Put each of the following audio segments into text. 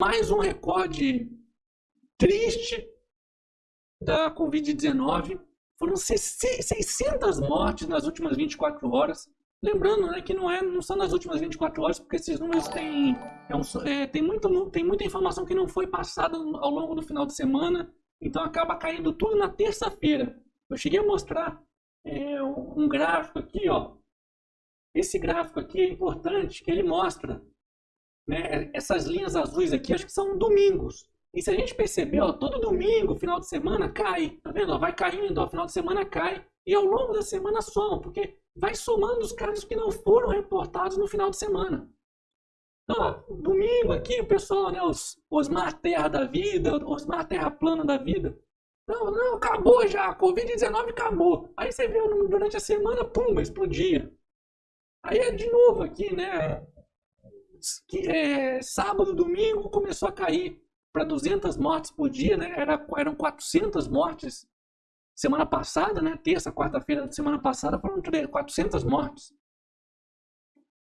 mais um recorde triste da Covid-19. Foram 600 mortes nas últimas 24 horas. Lembrando né, que não, é, não são nas últimas 24 horas, porque esses números têm, é um, é, tem, muito, tem muita informação que não foi passada ao longo do final de semana, então acaba caindo tudo na terça-feira. Eu cheguei a mostrar é, um gráfico aqui, ó. Esse gráfico aqui é importante, que ele mostra né, essas linhas azuis aqui, acho que são domingos. E se a gente perceber, ó, todo domingo, final de semana, cai. Tá vendo? Ó, vai caindo, ó, final de semana cai. E ao longo da semana soma, porque vai somando os casos que não foram reportados no final de semana. Então, ó, domingo aqui, o pessoal, né, os Osmar Terra da vida, Osmar Terra Plana da vida. Não, não, acabou já, a Covid-19 acabou. Aí você vê durante a semana, pum, explodia. Aí é de novo aqui, né? É, sábado, domingo começou a cair para 200 mortes por dia, né? Era, eram 400 mortes semana passada, né? Terça, quarta-feira da semana passada foram 400 mortes.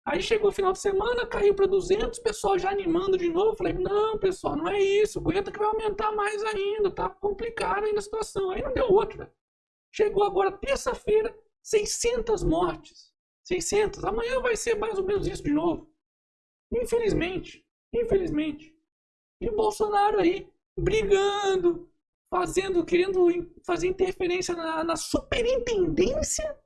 Aí chegou o final de semana, caiu para 200, pessoal já animando de novo. Falei, não, pessoal, não é isso. Aguenta que vai aumentar mais ainda. Tá complicada ainda a situação. Aí não deu outra. Chegou agora terça-feira, 600 mortes. 600. Amanhã vai ser mais ou menos isso de novo. Infelizmente. Infelizmente. E o Bolsonaro aí brigando, fazendo, querendo fazer interferência na, na superintendência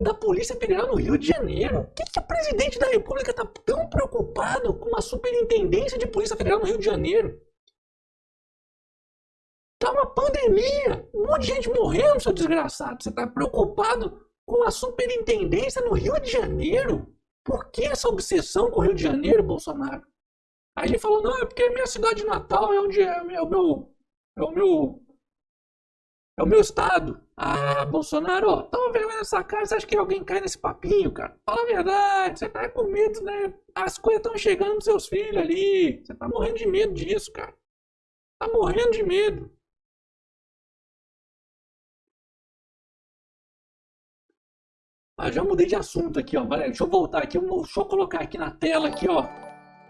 da Polícia Federal no Rio de Janeiro. O que, que o presidente da República está tão preocupado com a superintendência de Polícia Federal no Rio de Janeiro? Tá uma pandemia, um monte de gente morrendo, seu desgraçado. Você está preocupado com a superintendência no Rio de Janeiro? Por que essa obsessão com o Rio de Janeiro, Bolsonaro? Aí ele falou, não, é porque minha cidade natal, é onde é, é o meu. É o meu. É o meu estado. Ah, Bolsonaro, ó, toma vergonha nessa cara, você acha que alguém cai nesse papinho, cara? Fala a verdade, você tá com medo, né? As coisas estão chegando nos seus filhos ali. Você tá morrendo de medo disso, cara. Tá morrendo de medo. Ah, já mudei de assunto aqui, ó. Deixa eu voltar aqui. Deixa eu colocar aqui na tela aqui, ó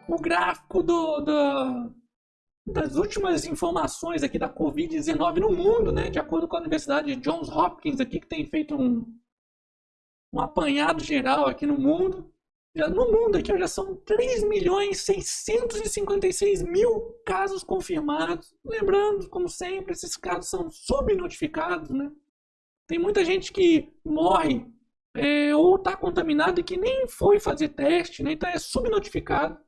o gráfico do, do, das últimas informações aqui da Covid-19 no mundo, né? De acordo com a Universidade de Johns Hopkins aqui, que tem feito um, um apanhado geral aqui no mundo. Já, no mundo aqui já são 3 milhões 656 mil casos confirmados. Lembrando, como sempre, esses casos são subnotificados, né? Tem muita gente que morre é, ou está contaminado e que nem foi fazer teste, né? então é subnotificado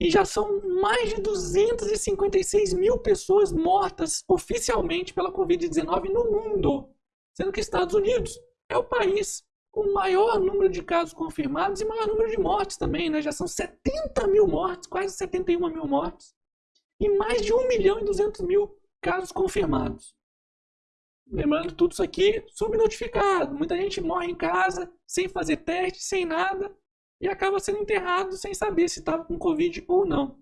e já são mais de 256 mil pessoas mortas oficialmente pela Covid-19 no mundo, sendo que Estados Unidos é o país com maior número de casos confirmados e maior número de mortes também, né? Já são 70 mil mortes, quase 71 mil mortes, e mais de 1 milhão e 200 mil casos confirmados. Lembrando tudo isso aqui subnotificado. Muita gente morre em casa, sem fazer teste, sem nada, e acaba sendo enterrado sem saber se estava com Covid ou não.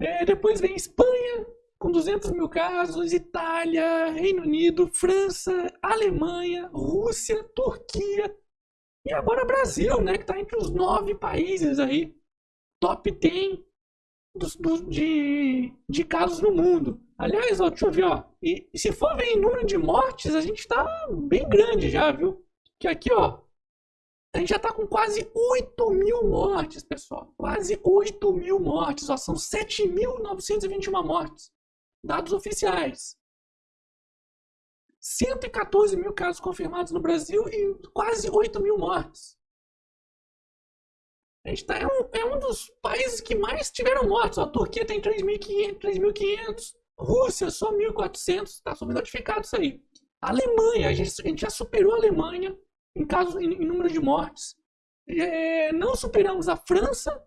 É, depois vem Espanha, com 200 mil casos, Itália, Reino Unido, França, Alemanha, Rússia, Turquia e agora Brasil, né, que está entre os nove países aí, top 10 dos, do, de, de casos no mundo. Aliás, ó, deixa eu ver, ó, e, se for ver em número de mortes, a gente está bem grande já, viu? Que aqui, ó, a gente já está com quase 8 mil mortes, pessoal. Quase 8 mil mortes. Ó, são 7.921 mortes. Dados oficiais. 114 mil casos confirmados no Brasil e quase 8 mil mortes. A gente tá, é, um, é um dos países que mais tiveram mortes. Ó, a Turquia tem 3.500. Rússia só 1.400. Está subnotificado isso aí. Alemanha, a gente, a gente já superou a Alemanha em, casos, em, em número de mortes. É, não superamos a França,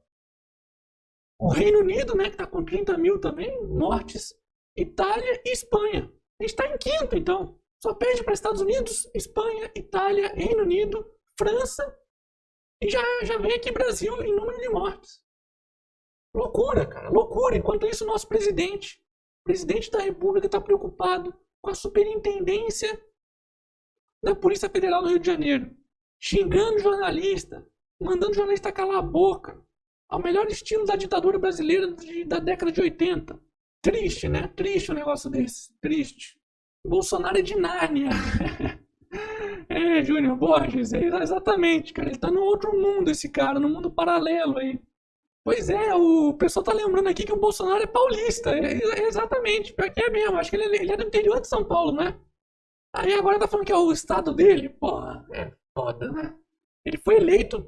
o Reino Unido, né, que está com 30 mil também, mortes, Itália e Espanha. A gente está em quinto, então. Só perde para Estados Unidos, Espanha, Itália, Reino Unido, França e já, já vem aqui Brasil em número de mortes. Loucura, cara, loucura. Enquanto isso, nosso presidente, presidente da República, está preocupado com a superintendência da Polícia Federal no Rio de Janeiro, xingando jornalista, mandando jornalista calar a boca. ao melhor estilo da ditadura brasileira de, da década de 80. Triste, né? Triste um negócio desse. Triste. Bolsonaro é de Nárnia. é, Júnior Borges, é exatamente, cara. Ele tá no outro mundo, esse cara, no mundo paralelo aí. Pois é, o pessoal tá lembrando aqui que o Bolsonaro é paulista. É, é exatamente, pior que é mesmo. Acho que ele, ele, é do interior de São Paulo, né? Aí agora tá falando que é o estado dele. Porra, é foda, né? Ele foi eleito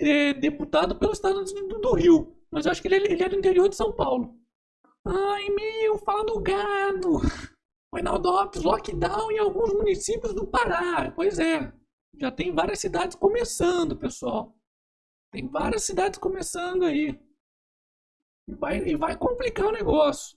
é, deputado pelo estado do, do Rio. Mas eu acho que ele, ele é do interior de São Paulo. Ai, meu, fala do gado. O Reinaldo Lopes, lockdown em alguns municípios do Pará. Pois é, já tem várias cidades começando, pessoal. Tem várias cidades começando aí. E vai, e vai complicar o negócio.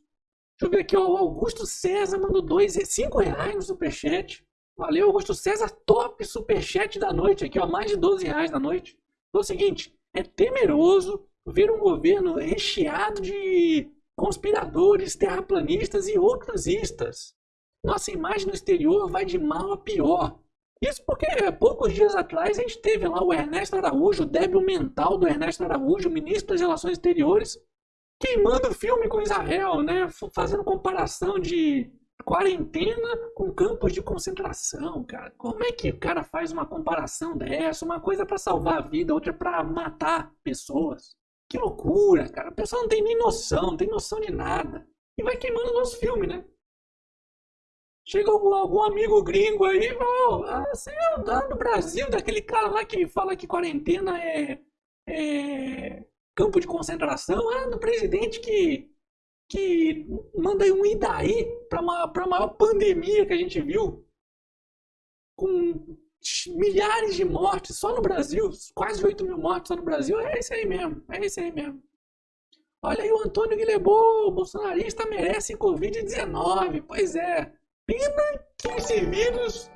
Deixa eu ver aqui, ó, o Augusto César mandou dois, cinco reais no superchat. Valeu, Augusto César, top superchat da noite aqui, ó, mais de 12 reais da noite. Então, é o seguinte, é temeroso ver um governo recheado de conspiradores, terraplanistas e outros istas. Nossa imagem no exterior vai de mal a pior. Isso porque poucos dias atrás a gente teve lá o Ernesto Araújo, o débil mental do Ernesto Araújo, ministro das Relações Exteriores, queimando o filme com Israel, né? Fazendo comparação de quarentena com campos de concentração, cara. Como é que o cara faz uma comparação dessa? Uma coisa para salvar a vida, outra para matar pessoas. Que loucura, cara. A pessoa não tem nem noção, não tem noção de nada. E vai queimando o nosso filme, né? Chega algum, algum amigo gringo aí você é do Brasil, daquele cara lá que fala que quarentena é, é campo de concentração, ah, do presidente que, que manda um Idaí para a maior pandemia que a gente viu, com milhares de mortes só no Brasil, quase 8 mil mortes só no Brasil, é isso aí mesmo, é isso aí mesmo. Olha aí o Antônio Guilherme, bolsonarista merece Covid-19, pois é. Pena que esse vírus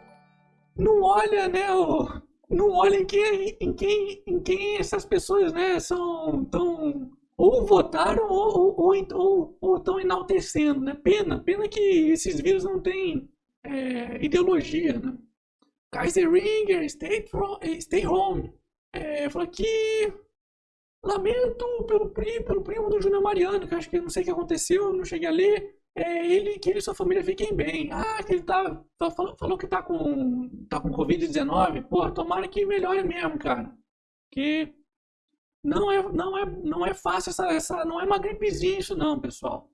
não olha, né, o, não olha em quem, em quem, em quem essas pessoas, né, são tão ou votaram ou ou, ou, ou estão enaltecendo, né? Pena, pena que esses vírus não têm é, ideologia, né? Kaiser Ringer, stay, from, stay home. É, falou que lamento pelo, pelo primo do Júnior Mariano, que acho que não sei o que aconteceu, não cheguei a ler é ele que ele e sua família fiquem bem. Ah, que ele tá, falou, falou que tá com, tá com Covid-19. Pô, tomara que melhore mesmo, cara. Que não é, não é, não é fácil essa, essa, não é uma gripezinha isso não, pessoal.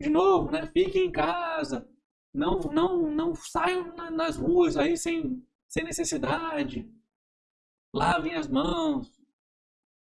De novo, né? Fiquem em casa. Não, não, não saiam nas ruas aí sem, sem necessidade. Lavem as mãos.